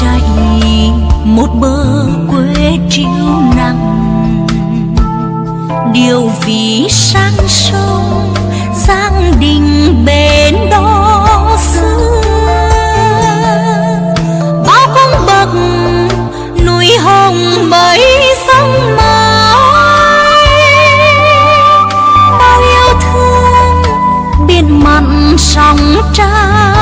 chạy một bờ quê chiều nắng điều vì sang sông giang đình bên đó xưa. Bao cung bậc núi hồng mấy sông mãi. Bao yêu thương, biển mặn sóng trăng